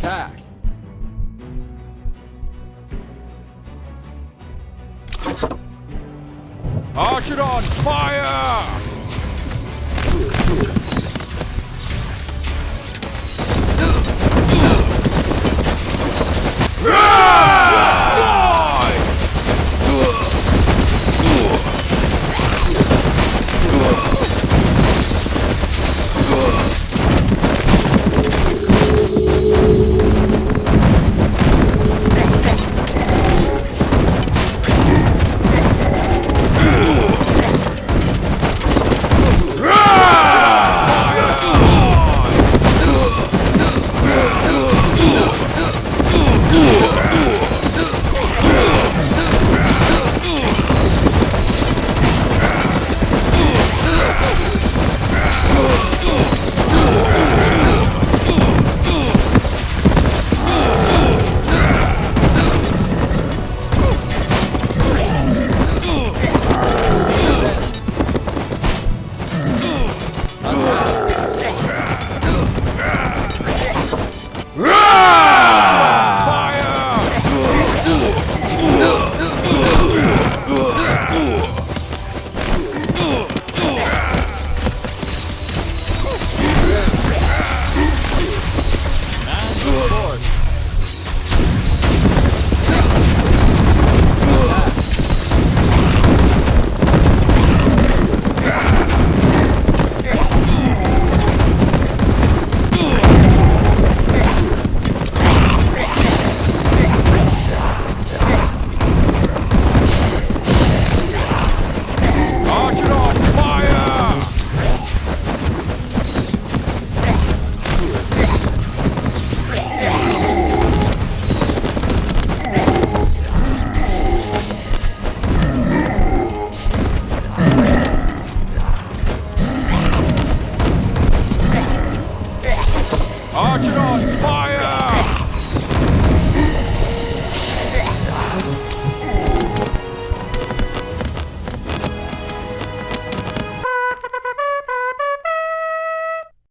attack. Archidons, fire! Archidons, fire!